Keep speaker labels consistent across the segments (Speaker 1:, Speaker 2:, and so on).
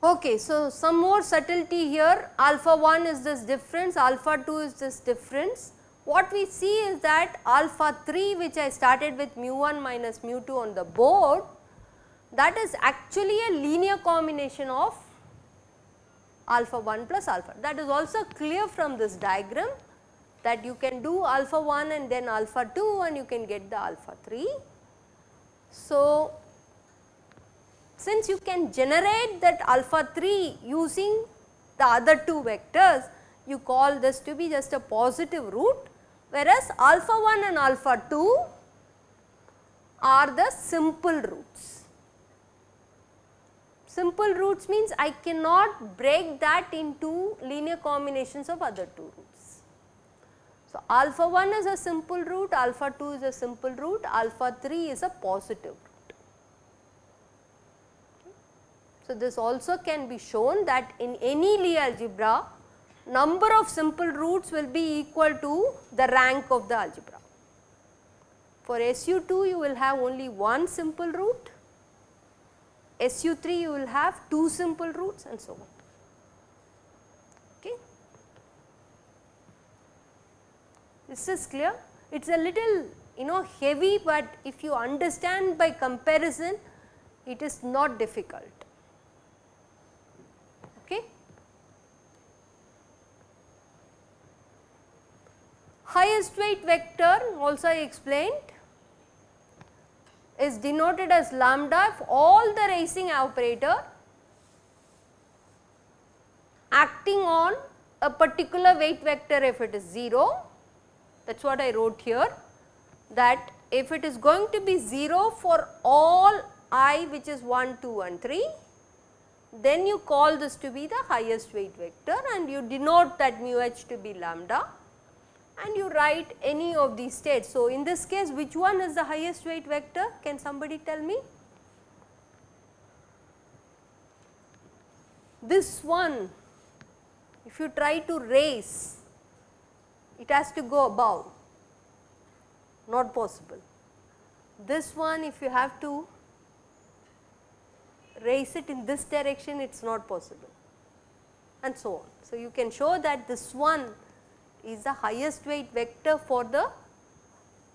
Speaker 1: Okay, so some more subtlety here alpha 1 is this difference, alpha 2 is this difference. What we see is that alpha 3 which I started with mu 1 minus mu 2 on the board that is actually a linear combination of alpha 1 plus alpha. That is also clear from this diagram that you can do alpha 1 and then alpha 2 and you can get the alpha 3. So, since you can generate that alpha 3 using the other two vectors, you call this to be just a positive root whereas alpha 1 and alpha 2 are the simple roots. Simple roots means I cannot break that into linear combinations of other two roots. So, alpha 1 is a simple root, alpha 2 is a simple root, alpha 3 is a positive root. So, this also can be shown that in any Lie algebra number of simple roots will be equal to the rank of the algebra. For SU2 you will have only one simple root, SU3 you will have two simple roots and so on. Okay. This is clear? It is a little you know heavy, but if you understand by comparison it is not difficult. Okay. Highest weight vector also I explained is denoted as lambda if all the raising operator acting on a particular weight vector if it is 0 that is what I wrote here that if it is going to be 0 for all i which is 1, 2 and 3 then you call this to be the highest weight vector and you denote that mu h to be lambda and you write any of these states. So, in this case which one is the highest weight vector can somebody tell me? This one if you try to raise it has to go above not possible. This one if you have to raise it in this direction it is not possible and so on. So, you can show that this one is the highest weight vector for the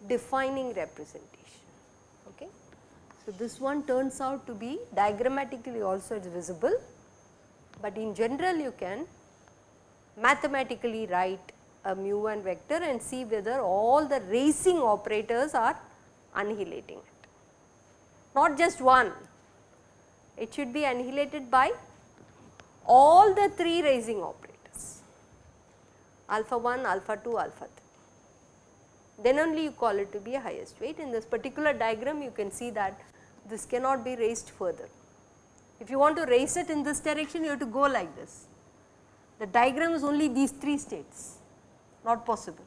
Speaker 1: defining representation. Okay. So, this one turns out to be diagrammatically also it is visible, but in general you can mathematically write a mu 1 vector and see whether all the raising operators are annihilating it. Not just one, it should be annihilated by all the 3 raising operators alpha 1, alpha 2, alpha 3. Then only you call it to be a highest weight. In this particular diagram you can see that this cannot be raised further. If you want to raise it in this direction you have to go like this. The diagram is only these 3 states, not possible.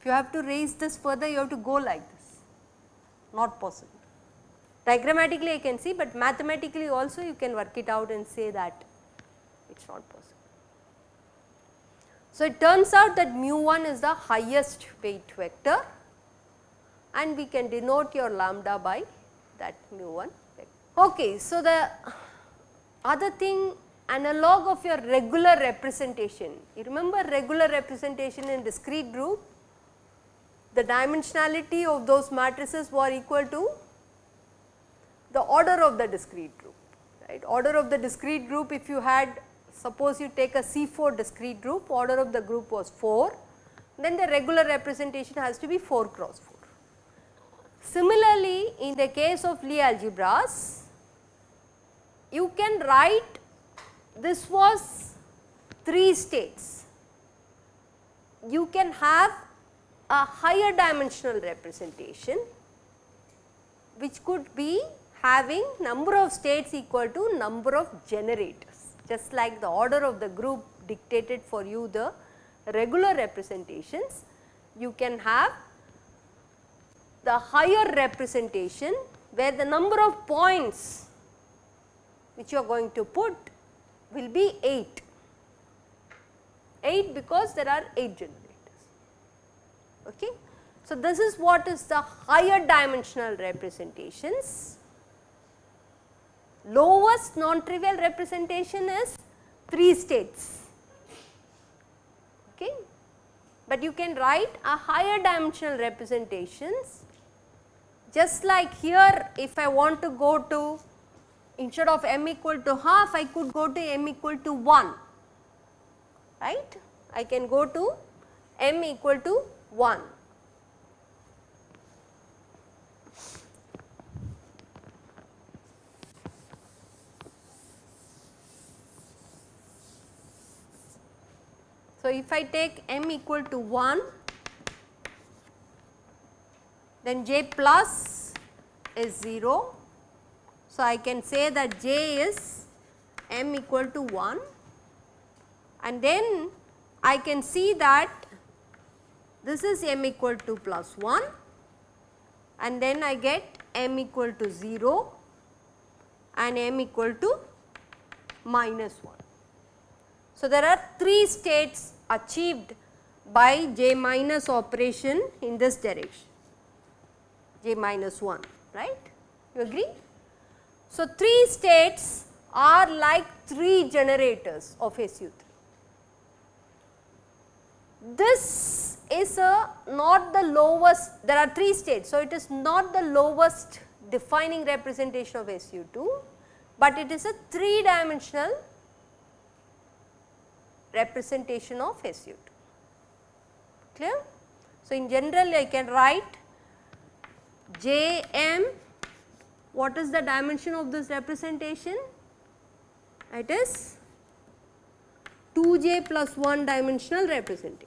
Speaker 1: If you have to raise this further you have to go like this, not possible. Diagrammatically I can see, but mathematically also you can work it out and say that it is not possible. So, it turns out that mu 1 is the highest weight vector and we can denote your lambda by that mu 1 vector. Okay, so, the other thing analog of your regular representation, you remember regular representation in discrete group, the dimensionality of those matrices were equal to the order of the discrete group, right. Order of the discrete group if you had Suppose you take a C4 discrete group, order of the group was 4, then the regular representation has to be 4 cross 4. Similarly, in the case of Lie algebras, you can write this was 3 states. You can have a higher dimensional representation which could be having number of states equal to number of generators just like the order of the group dictated for you the regular representations, you can have the higher representation where the number of points which you are going to put will be 8. 8 because there are 8 generators. Okay. So, this is what is the higher dimensional representations. Lowest non-trivial representation is 3 states. Okay. But you can write a higher dimensional representations just like here if I want to go to instead of m equal to half I could go to m equal to 1 right. I can go to m equal to 1. So, if I take m equal to 1 then j plus is 0. So, I can say that j is m equal to 1 and then I can see that this is m equal to plus 1 and then I get m equal to 0 and m equal to minus 1. So, there are 3 states achieved by j minus operation in this direction j minus 1 right you agree. So, 3 states are like 3 generators of SU3 this is a not the lowest there are 3 states. So, it is not the lowest defining representation of SU2, but it is a 3 dimensional representation of SU2 clear. So, in general I can write Jm what is the dimension of this representation it is 2j plus 1 dimensional representation.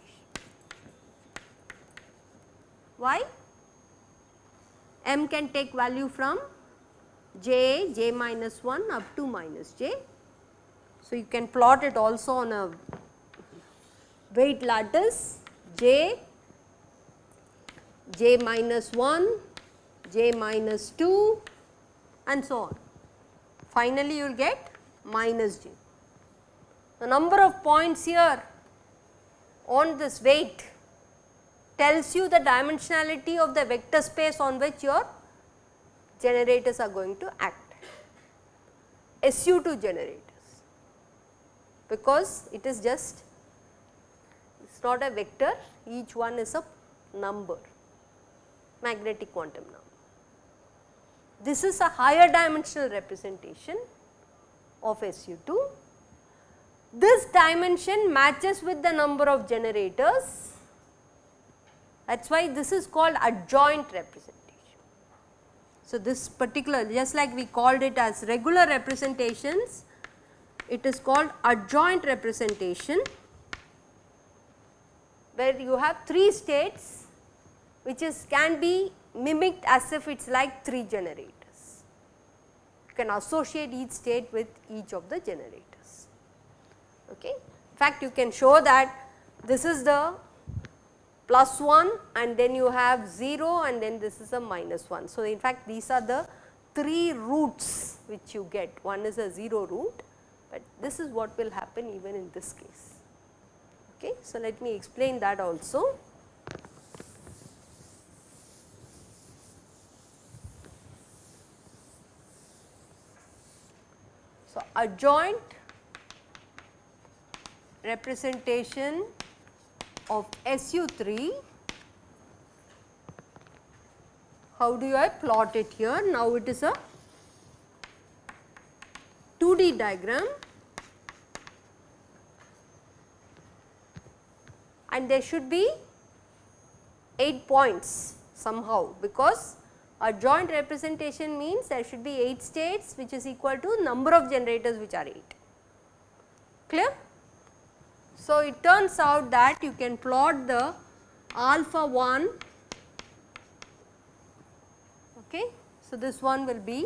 Speaker 1: Why? m can take value from j, j minus 1 up to minus j. So, you can plot it also on a weight lattice j, j minus 1, j minus 2 and so on. Finally, you will get minus j. The number of points here on this weight tells you the dimensionality of the vector space on which your generators are going to act. SU2 generators because it is just it is not a vector each one is a number magnetic quantum number. This is a higher dimensional representation of SU2. This dimension matches with the number of generators that is why this is called adjoint representation. So, this particular just like we called it as regular representations, it is called adjoint representation where you have 3 states which is can be mimicked as if it is like 3 generators. You can associate each state with each of the generators. Okay. In fact, you can show that this is the plus 1 and then you have 0 and then this is a minus 1. So, in fact, these are the 3 roots which you get one is a 0 root, but this is what will happen even in this case. Okay. So, let me explain that also. So, adjoint representation of SU3. How do I plot it here? Now it is a 2D diagram and there should be 8 points somehow because adjoint representation means there should be 8 states which is equal to number of generators which are 8. Clear? So, it turns out that you can plot the alpha 1 okay. So, this one will be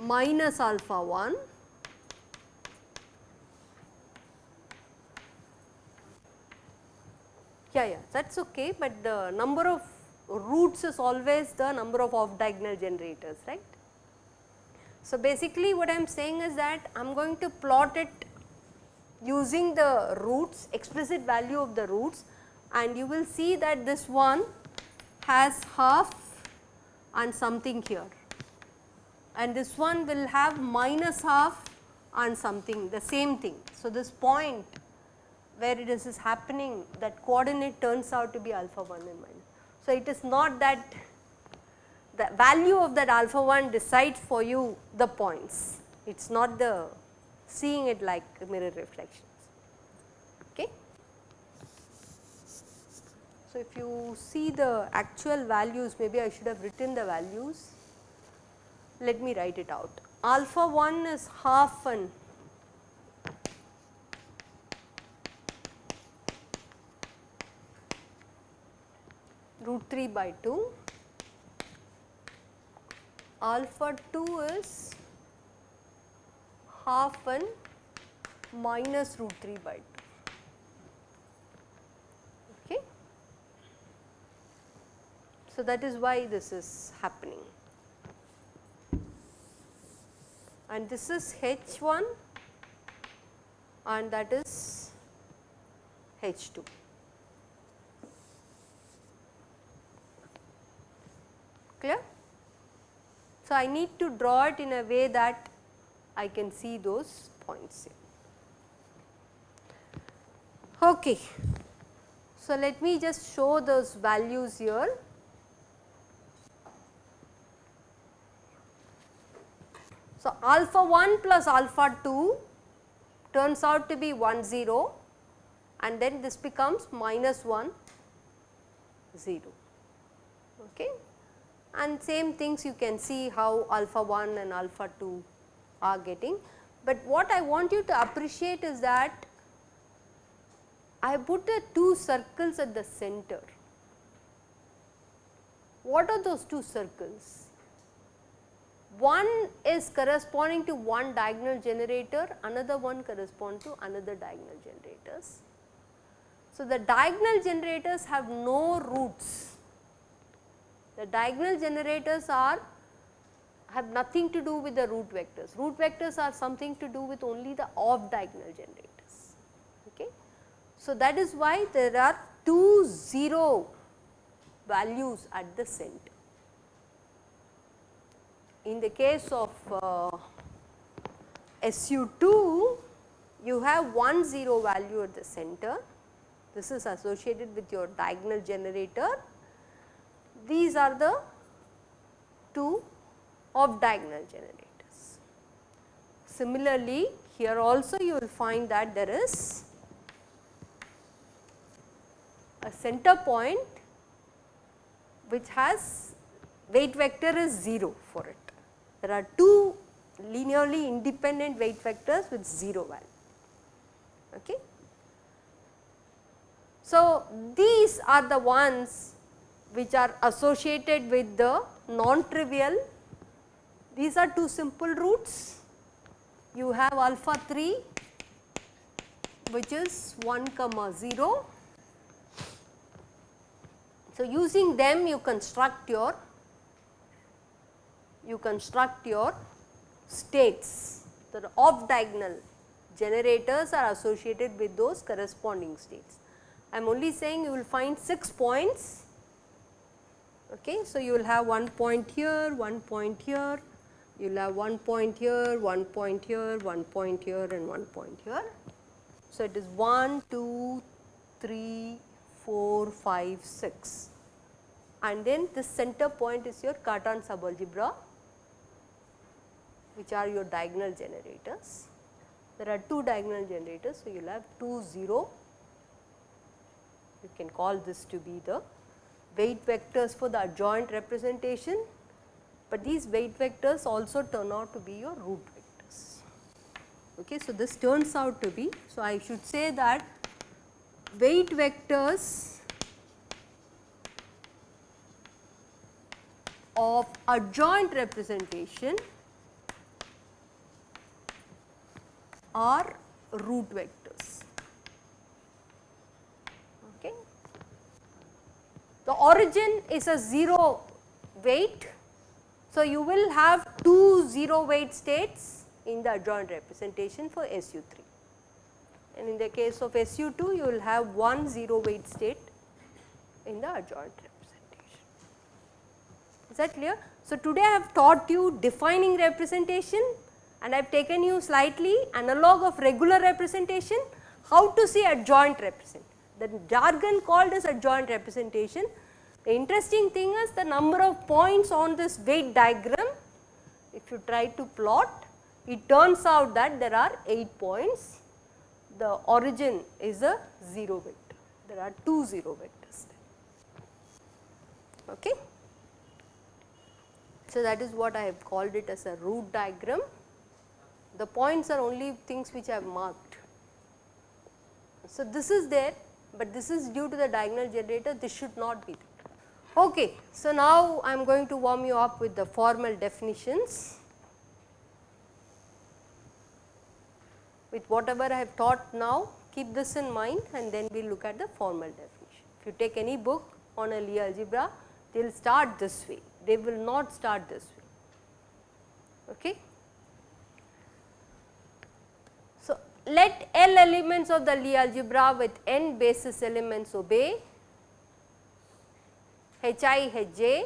Speaker 1: minus alpha 1 yeah yeah that is okay, but the number of roots is always the number of off diagonal generators right. So, basically what I am saying is that I am going to plot it using the roots explicit value of the roots and you will see that this one has half and something here and this one will have minus half and something the same thing. So, this point where it is, is happening that coordinate turns out to be alpha 1 and minus. So, it is not that the value of that alpha 1 decides for you the points, it is not the seeing it like mirror reflections. Okay. So, if you see the actual values maybe I should have written the values, let me write it out. Alpha 1 is half an root 3 by 2 alpha 2 is half n minus root 3 by 2. Okay. So, that is why this is happening and this is H 1 and that is H 2. Clear? So, I need to draw it in a way that I can see those points here. Okay. So, let me just show those values here. So, alpha 1 plus alpha 2 turns out to be 1 0 and then this becomes minus 1 0. Okay and same things you can see how alpha 1 and alpha 2 are getting. But what I want you to appreciate is that I put the two circles at the center. What are those two circles? One is corresponding to one diagonal generator, another one corresponds to another diagonal generators. So, the diagonal generators have no roots the diagonal generators are have nothing to do with the root vectors. Root vectors are something to do with only the off diagonal generators. Okay. So, that is why there are two 0 values at the center. In the case of uh, SU2, you have one 0 value at the center. This is associated with your diagonal generator these are the two off diagonal generators. Similarly, here also you will find that there is a center point which has weight vector is 0 for it. There are two linearly independent weight vectors with 0 value. Okay. So, these are the ones which are associated with the non-trivial. These are two simple roots. You have alpha 3 which is 1 comma 0. So, using them you construct your you construct your states. The off diagonal generators are associated with those corresponding states. I am only saying you will find 6 points Okay. So, you will have one point here, one point here, you will have one point here, one point here, one point here and one point here. So, it is 1, 2, 3, 4, 5, 6 and then this center point is your Cartan subalgebra which are your diagonal generators. There are two diagonal generators. So, you will have 2 0, you can call this to be the weight vectors for the adjoint representation, but these weight vectors also turn out to be your root vectors. Okay, so, this turns out to be, so I should say that weight vectors of adjoint representation are root vectors. Okay. The origin is a 0 weight. So, you will have two 0 weight states in the adjoint representation for SU3 and in the case of SU2 you will have one 0 weight state in the adjoint representation. Is that clear? So, today I have taught you defining representation and I have taken you slightly analog of regular representation how to see adjoint representation. The jargon called as adjoint representation. The interesting thing is the number of points on this weight diagram if you try to plot it turns out that there are 8 points the origin is a 0 vector there are 2 0 vectors okay. So, that is what I have called it as a root diagram the points are only things which I have marked. So, this is there, but this is due to the diagonal generator this should not be there. Okay. So, now I am going to warm you up with the formal definitions. With whatever I have taught now keep this in mind and then we will look at the formal definition. If you take any book on a Lie algebra they will start this way, they will not start this way. Okay. Let L elements of the Lie algebra with n basis elements obey Hi Hj.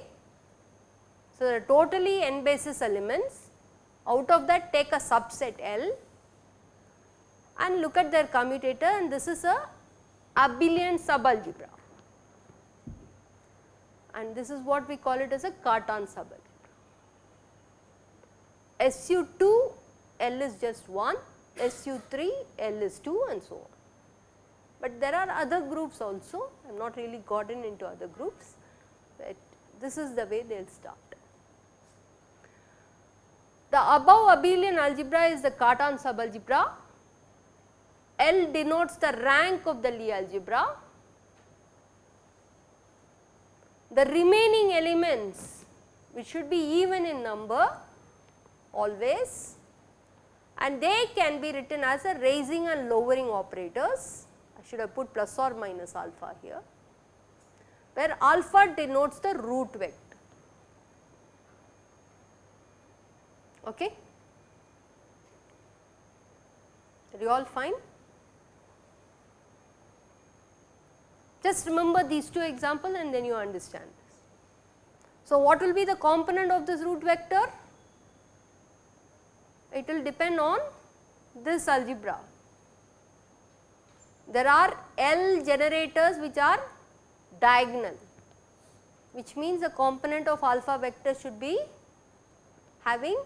Speaker 1: So, the totally n basis elements out of that take a subset L and look at their commutator and this is a abelian subalgebra and this is what we call it as a Cartan subalgebra. SU2 L is just 1 SU3, L is 2 and so on. But there are other groups also, I have not really gotten into other groups, but this is the way they will start. The above abelian algebra is the Cartan subalgebra. L denotes the rank of the Lie algebra. The remaining elements which should be even in number always and they can be written as a raising and lowering operators. I should have put plus or minus alpha here, where alpha denotes the root vector. Okay. Are you all fine? Just remember these two examples and then you understand this. So, what will be the component of this root vector? It will depend on this algebra. There are L generators which are diagonal which means the component of alpha vector should be having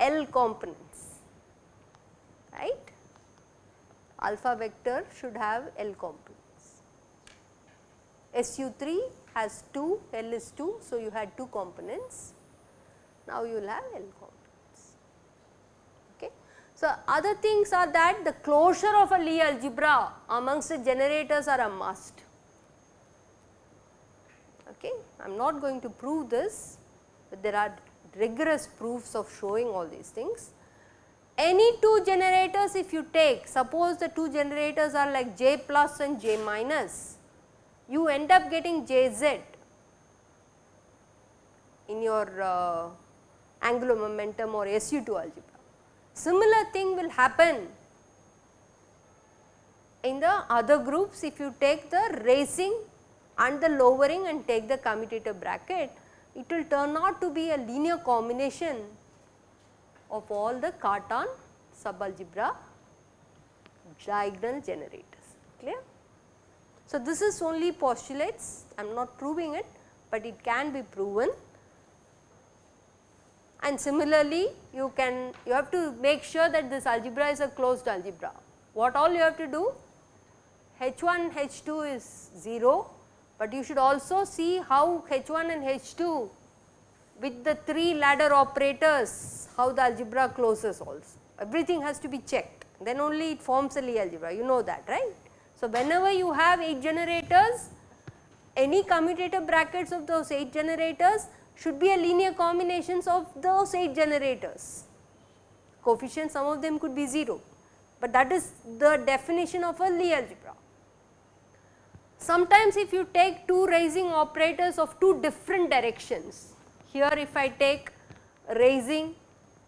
Speaker 1: L components right. Alpha vector should have L components. SU3 has 2, L is 2, so you had 2 components. Now you will have L components. So, other things are that the closure of a Lie algebra amongst the generators are a must. Okay. I am not going to prove this, but there are rigorous proofs of showing all these things. Any two generators if you take, suppose the two generators are like J plus and J minus, you end up getting Jz in your uh, angular momentum or SU2 algebra. Similar thing will happen in the other groups if you take the raising and the lowering and take the commutator bracket, it will turn out to be a linear combination of all the Cartan subalgebra diagonal generators, clear. So, this is only postulates, I am not proving it, but it can be proven and similarly you can you have to make sure that this algebra is a closed algebra. What all you have to do H1 H2 is 0, but you should also see how H1 and H2 with the 3 ladder operators how the algebra closes also everything has to be checked then only it forms a Lie algebra you know that right. So, whenever you have 8 generators any commutator brackets of those 8 generators should be a linear combinations of those 8 generators. Coefficients some of them could be 0, but that is the definition of a Lie algebra. Sometimes if you take two raising operators of two different directions, here if I take raising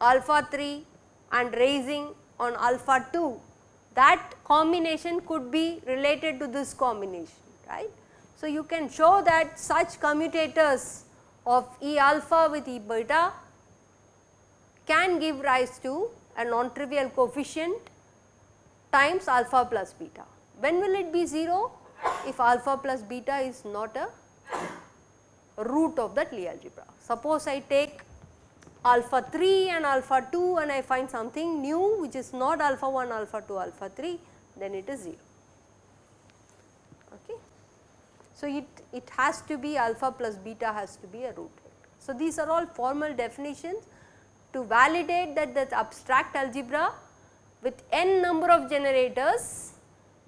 Speaker 1: alpha 3 and raising on alpha 2 that combination could be related to this combination right. So, you can show that such commutators of E alpha with E beta can give rise to a non-trivial coefficient times alpha plus beta. When will it be 0? If alpha plus beta is not a root of that Lie algebra. Suppose I take alpha 3 and alpha 2 and I find something new which is not alpha 1, alpha 2, alpha 3 then it is 0. Okay. So, it, it has to be alpha plus beta has to be a root. So, these are all formal definitions to validate that the abstract algebra with n number of generators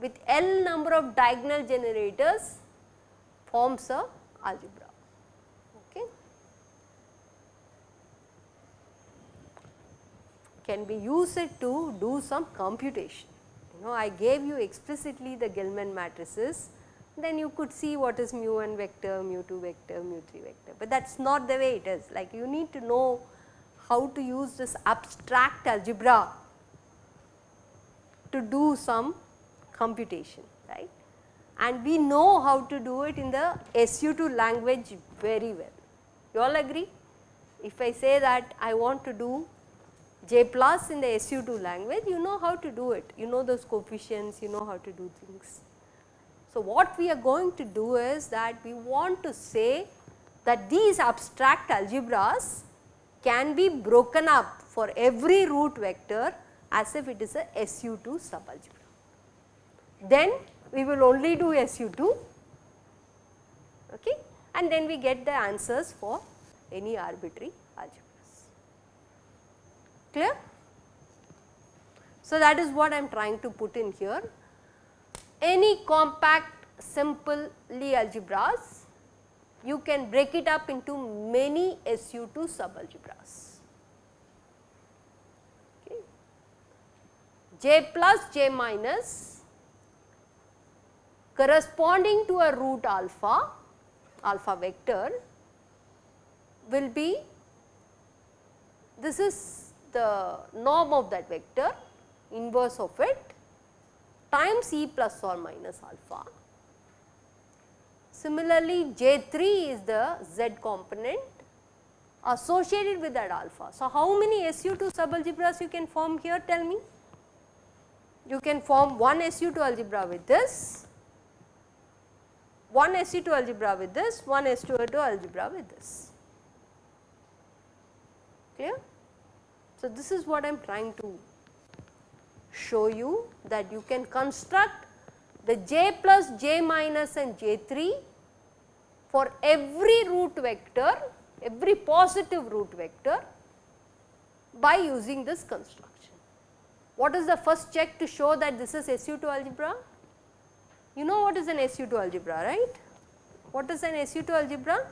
Speaker 1: with L number of diagonal generators forms a algebra. Okay. Can be used to do some computation. You know I gave you explicitly the Gell-Mann matrices then you could see what is mu 1 vector, mu 2 vector, mu 3 vector, but that is not the way it is like you need to know how to use this abstract algebra to do some computation right and we know how to do it in the SU2 language very well. You all agree? If I say that I want to do J plus in the SU2 language, you know how to do it, you know those coefficients, you know how to do things. So, what we are going to do is that we want to say that these abstract algebras can be broken up for every root vector as if it is a SU2 subalgebra. Then we will only do SU2 okay, and then we get the answers for any arbitrary algebras. Clear? So, that is what I am trying to put in here any compact simple Lie algebras you can break it up into many SU2 subalgebras. J plus J minus corresponding to a root alpha, alpha vector will be this is the norm of that vector inverse of it times E plus or minus alpha. Similarly, J3 is the Z component associated with that alpha. So, how many SU2 subalgebras you can form here tell me? You can form one SU2 algebra with this, one SU2 algebra with this, one SU2 algebra with this. Clear? So, this is what I am trying to show you that you can construct the j plus j minus and j3 for every root vector, every positive root vector by using this construction. What is the first check to show that this is SU2 algebra? You know what is an SU2 algebra, right? What is an SU2 algebra?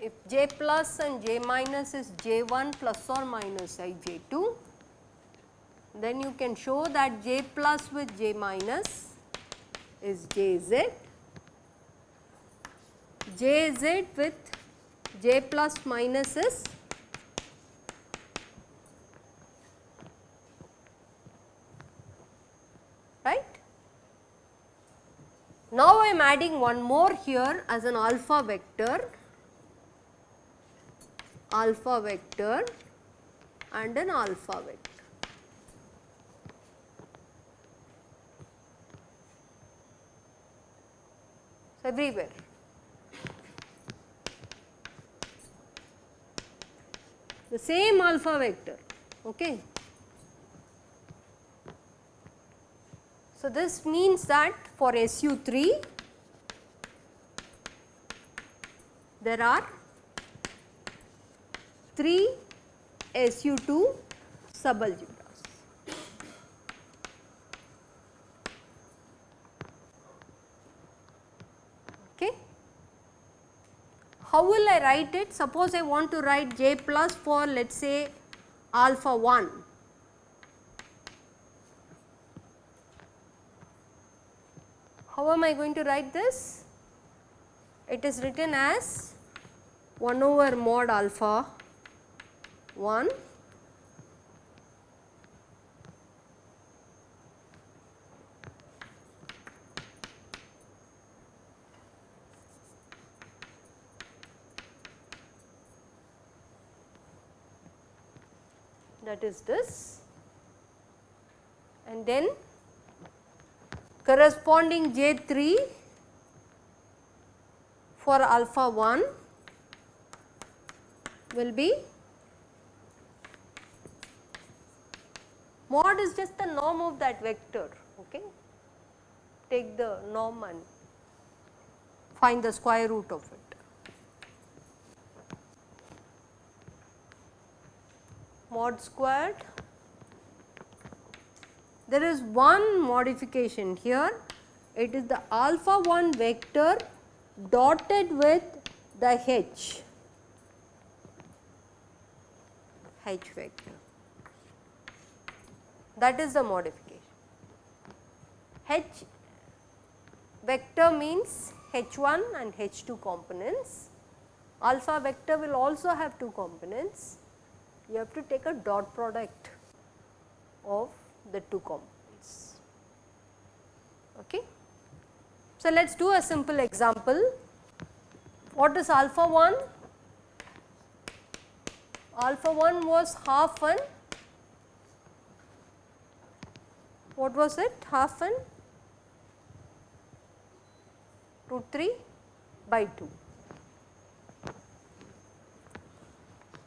Speaker 1: If j plus and j minus is j1 plus or minus i j2, then you can show that j plus with j minus is jz, jz with j plus minus is right. Now I am adding one more here as an alpha vector, alpha vector and an alpha vector. Everywhere. The same alpha vector. Okay. So, this means that for SU3 there are 3 SU2 subalgebra. How will I write it? Suppose I want to write j plus for let us say alpha 1. How am I going to write this? It is written as 1 over mod alpha 1 that is this. And then corresponding J3 for alpha 1 will be mod is just the norm of that vector okay? Take the norm and find the square root of it mod squared. There is one modification here. It is the alpha 1 vector dotted with the h. H vector. That is the modification. H vector means H1 and H2 components, alpha vector will also have two components, you have to take a dot product of the two components. Okay. So, let us do a simple example. What is alpha 1? Alpha 1 was half an what was it half an root 3 by 2.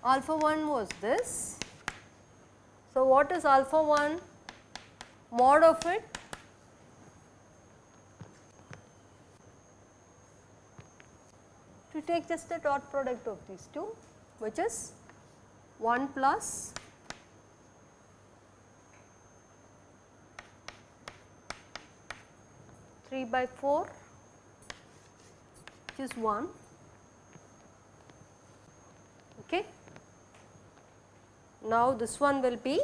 Speaker 1: Alpha 1 was this. So, what is alpha 1 mod of it? To take just the dot product of these two which is 1 plus 3 by 4 which is 1 okay. Now this one will be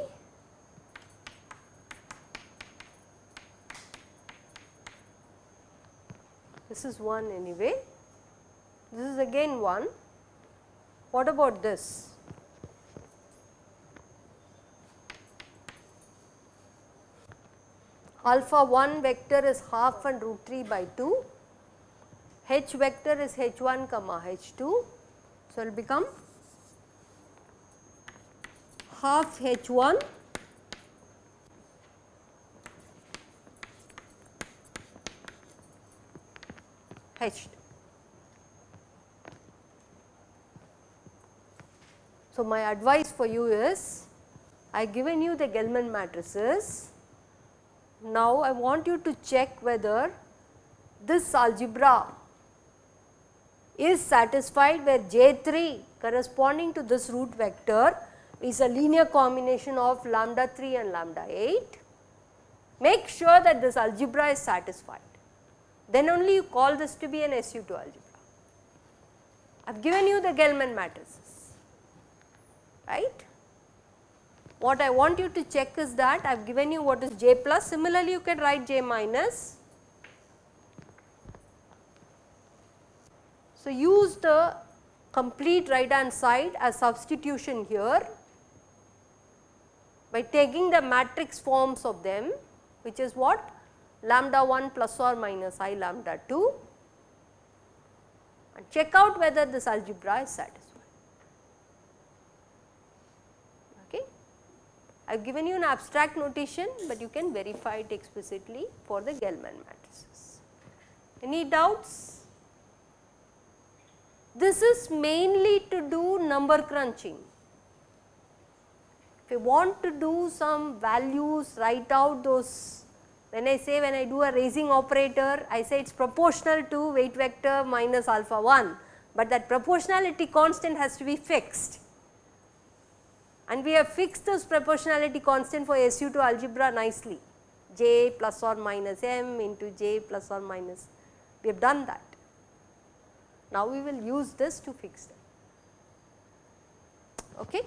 Speaker 1: this is 1 anyway, this is again 1. What about this? alpha 1 vector is half and root 3 by 2, h vector is h 1 comma h 2. So, it will become half h 1 h 2. So, my advice for you is I given you the Gell-Mann matrices now, I want you to check whether this algebra is satisfied where J 3 corresponding to this root vector is a linear combination of lambda 3 and lambda 8. Make sure that this algebra is satisfied, then only you call this to be an SU2 algebra. I have given you the Gell-Mann matrices, right. What I want you to check is that I have given you what is j plus, similarly you can write j minus. So, use the complete right hand side as substitution here by taking the matrix forms of them which is what lambda 1 plus or minus i lambda 2 and check out whether this algebra is satisfied. Okay. I have given you an abstract notation, but you can verify it explicitly for the Gell-Mann matrices. Any doubts? This is mainly to do number crunching. If you want to do some values, write out those, when I say when I do a raising operator, I say it is proportional to weight vector minus alpha 1, but that proportionality constant has to be fixed and we have fixed this proportionality constant for SU2 algebra nicely j plus or minus m into j plus or minus we have done that. Now we will use this to fix them. Okay.